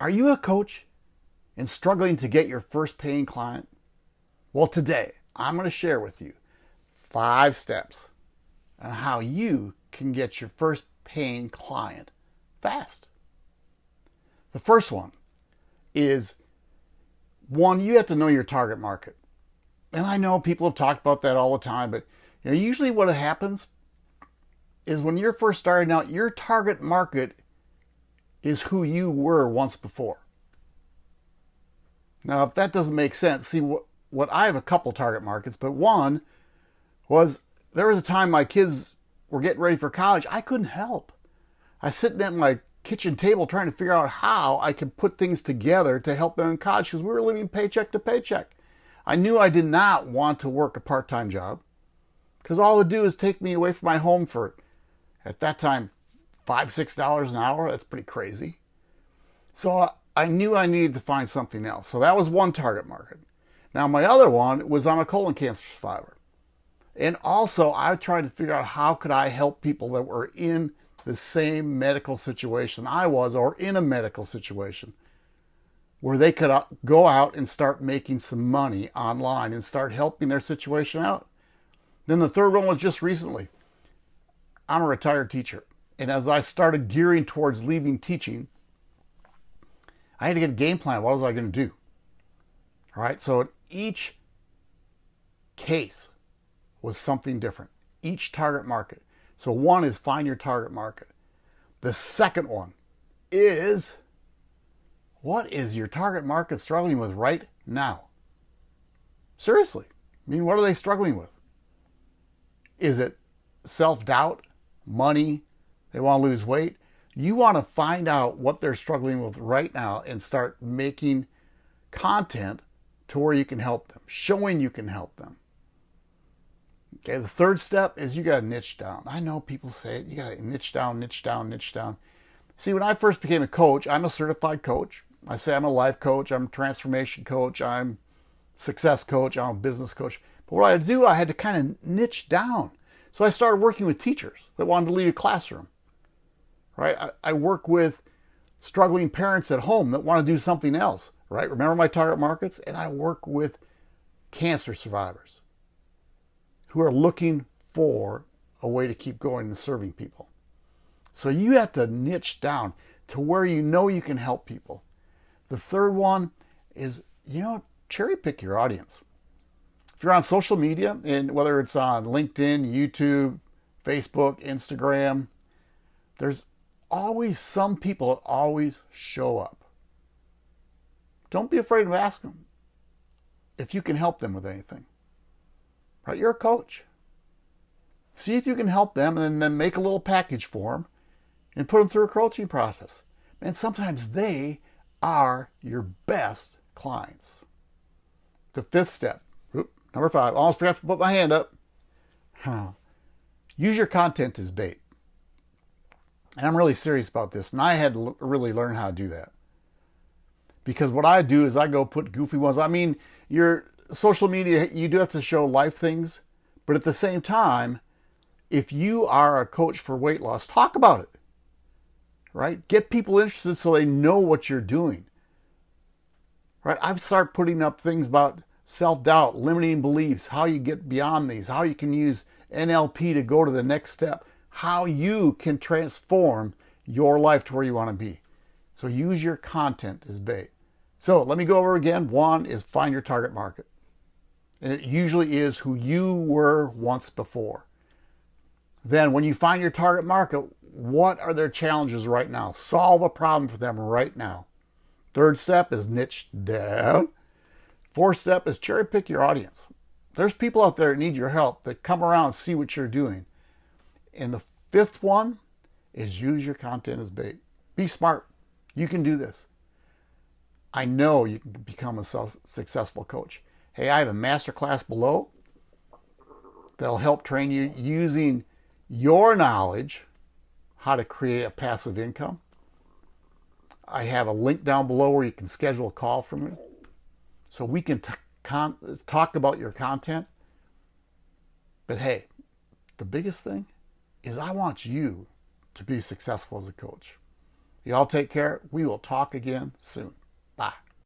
Are you a coach and struggling to get your first paying client? Well, today I'm going to share with you five steps on how you can get your first paying client fast. The first one is one, you have to know your target market. And I know people have talked about that all the time, but you know, usually what happens is when you're first starting out, your target market is who you were once before. Now, if that doesn't make sense, see what, what I have a couple target markets, but one was there was a time my kids were getting ready for college. I couldn't help. I sitting at my kitchen table trying to figure out how I could put things together to help them in college because we were living paycheck to paycheck. I knew I did not want to work a part-time job because all it would do is take me away from my home for, at that time, five, six dollars an hour. That's pretty crazy. So I knew I needed to find something else. So that was one target market. Now my other one was I'm a colon cancer survivor. And also I tried to figure out how could I help people that were in the same medical situation I was or in a medical situation where they could uh, go out and start making some money online and start helping their situation out. Then the third one was just recently. I'm a retired teacher. And as I started gearing towards leaving teaching, I had to get a game plan. What was I going to do? All right. So each case was something different. Each target market. So one is find your target market. The second one is what is your target market struggling with right now? Seriously. I mean, what are they struggling with? Is it self-doubt, money, they want to lose weight. You want to find out what they're struggling with right now and start making content to where you can help them, showing you can help them. Okay, the third step is you got to niche down. I know people say it, you got to niche down, niche down, niche down. See, when I first became a coach, I'm a certified coach. I say I'm a life coach, I'm a transformation coach, I'm success coach, I'm a business coach. But what I had to do, I had to kind of niche down. So I started working with teachers that wanted to leave a classroom right? I, I work with struggling parents at home that want to do something else, right? Remember my target markets? And I work with cancer survivors who are looking for a way to keep going and serving people. So you have to niche down to where you know you can help people. The third one is, you know, cherry pick your audience. If you're on social media, and whether it's on LinkedIn, YouTube, Facebook, Instagram, there's always some people that always show up. Don't be afraid to ask them if you can help them with anything. Right? You're a coach. See if you can help them and then make a little package for them and put them through a coaching process. And sometimes they are your best clients. The fifth step, number five, almost forgot to put my hand up. Use your content as bait. And I'm really serious about this. And I had to really learn how to do that. Because what I do is I go put goofy ones. I mean, your social media, you do have to show life things. But at the same time, if you are a coach for weight loss, talk about it. Right? Get people interested so they know what you're doing. Right? I start putting up things about self-doubt, limiting beliefs, how you get beyond these, how you can use NLP to go to the next step how you can transform your life to where you want to be. So use your content as bait. So let me go over again. One is find your target market. And it usually is who you were once before. Then when you find your target market, what are their challenges right now? Solve a problem for them right now. Third step is niche down. Fourth step is cherry pick your audience. There's people out there that need your help that come around see what you're doing. And the fifth one is use your content as bait. Be smart. You can do this. I know you can become a successful coach. Hey, I have a master class below that'll help train you using your knowledge how to create a passive income. I have a link down below where you can schedule a call for me so we can talk about your content. But hey, the biggest thing is I want you to be successful as a coach. Y'all take care. We will talk again soon. Bye.